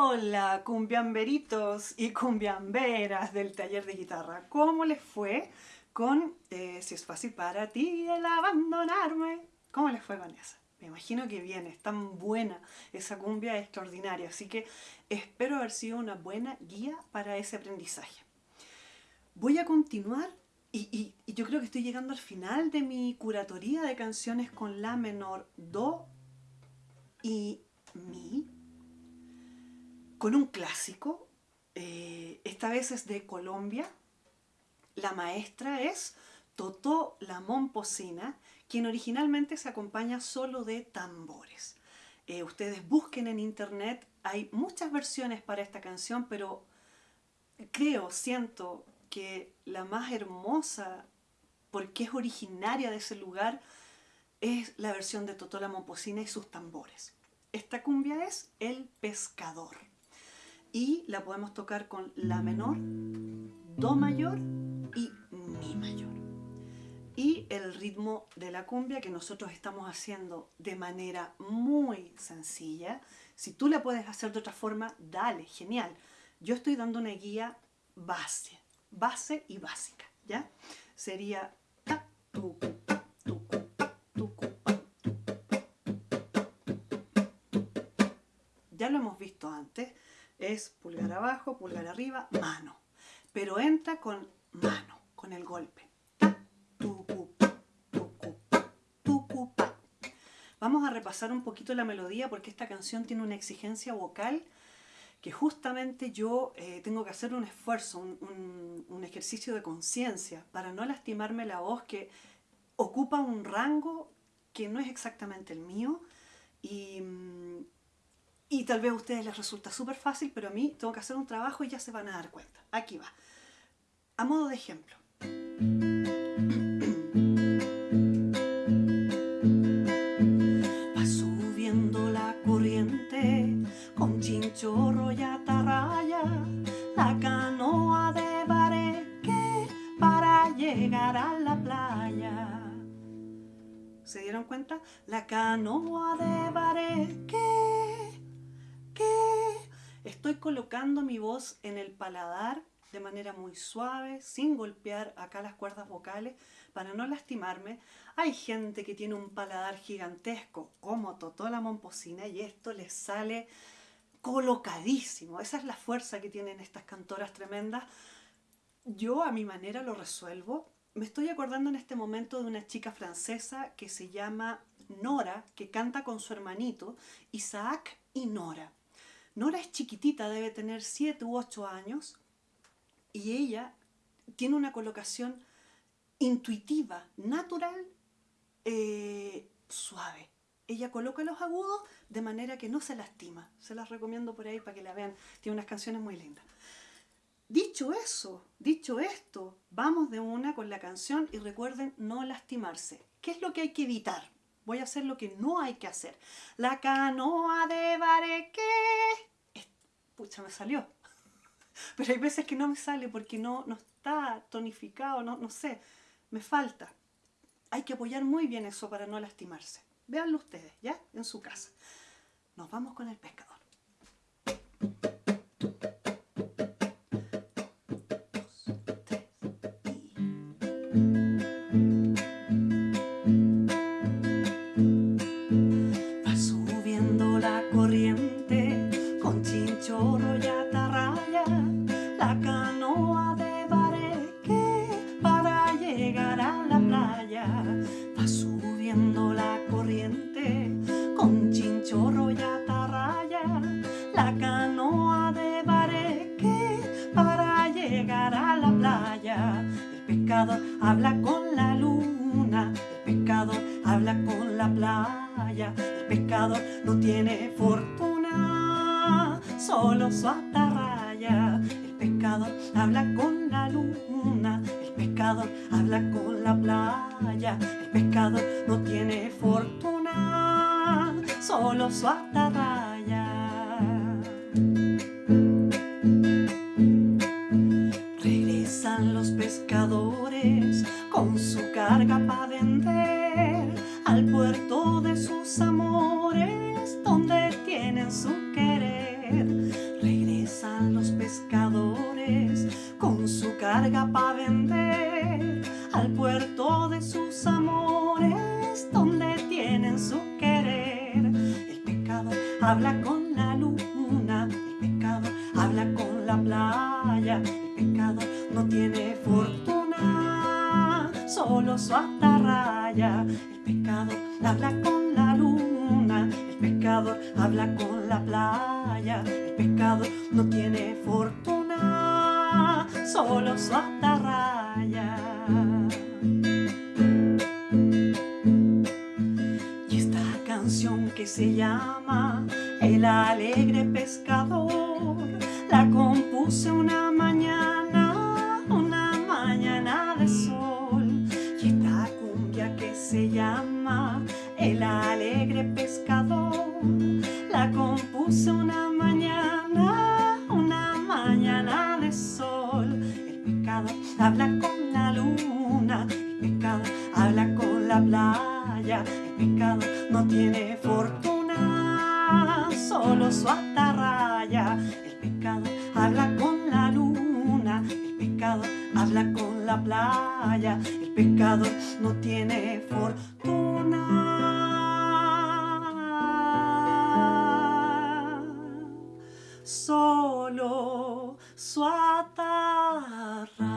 Hola, cumbiamberitos y cumbiamberas del taller de guitarra. ¿Cómo les fue con eh, Si es fácil para ti el abandonarme? ¿Cómo les fue con esa? Me imagino que bien, es tan buena, esa cumbia extraordinaria, así que espero haber sido una buena guía para ese aprendizaje. Voy a continuar y, y yo creo que estoy llegando al final de mi curatoría de canciones con La menor, Do y Mi con un clásico, eh, esta vez es de Colombia, la maestra es Totó la Momposina, quien originalmente se acompaña solo de tambores. Eh, ustedes busquen en internet, hay muchas versiones para esta canción, pero creo, siento que la más hermosa, porque es originaria de ese lugar, es la versión de Totó la Momposina y sus tambores. Esta cumbia es El Pescador y la podemos tocar con La menor, Do mayor y Mi mayor. Y el ritmo de la cumbia que nosotros estamos haciendo de manera muy sencilla, si tú la puedes hacer de otra forma, dale, genial. Yo estoy dando una guía base, base y básica, ¿ya? Sería ta, tu, Ya lo hemos visto antes, es pulgar abajo, pulgar arriba, mano. Pero entra con mano, con el golpe. Vamos a repasar un poquito la melodía porque esta canción tiene una exigencia vocal que justamente yo eh, tengo que hacer un esfuerzo, un, un ejercicio de conciencia para no lastimarme la voz que ocupa un rango que no es exactamente el mío y, mm, y tal vez a ustedes les resulta súper fácil, pero a mí tengo que hacer un trabajo y ya se van a dar cuenta. Aquí va. A modo de ejemplo. Va subiendo la corriente con chinchorro y atarraya la canoa de bareque para llegar a la playa. ¿Se dieron cuenta? La canoa de bareque Estoy colocando mi voz en el paladar de manera muy suave, sin golpear acá las cuerdas vocales, para no lastimarme. Hay gente que tiene un paladar gigantesco, como Totó la Momposina, y esto les sale colocadísimo. Esa es la fuerza que tienen estas cantoras tremendas. Yo a mi manera lo resuelvo. Me estoy acordando en este momento de una chica francesa que se llama Nora, que canta con su hermanito, Isaac y Nora. Nora es chiquitita, debe tener 7 u 8 años y ella tiene una colocación intuitiva, natural, eh, suave. Ella coloca los agudos de manera que no se lastima. Se las recomiendo por ahí para que la vean. Tiene unas canciones muy lindas. Dicho eso, dicho esto, vamos de una con la canción y recuerden no lastimarse. ¿Qué es lo que hay que evitar? Voy a hacer lo que no hay que hacer. La canoa de Bareque pucha, me salió. Pero hay veces que no me sale porque no, no está tonificado, no, no sé, me falta. Hay que apoyar muy bien eso para no lastimarse. Véanlo ustedes, ¿ya? En su casa. Nos vamos con el pescador. Habla con la luna, el pescador habla con la playa, el pescador no tiene fortuna, solo su atarraya. El pescador habla con la luna, el pescador habla con la playa, el pescador no tiene fortuna, solo su atarraya. Pasan los pescadores con su carga para vender al puerto de sus amores donde tienen su querer. Regresan los pescadores con su carga para vender al puerto de sus amores donde tienen su querer. El pecado habla con la luna, el pecado habla con la playa, el pecado no tiene fortuna, solo su atarraya, el pecador habla con la luna, el pecador habla con la playa, el pecador no tiene fortuna, solo su atarraya. Y esta canción que se llama El alegre pescador la compuse una habla con la luna, el pecado. Habla con la playa, el pecado. No tiene fortuna, solo su atarraya. El pecado. Habla con la luna, el pecado. Habla con la playa, el pecado. No tiene fortuna, solo su atarraya.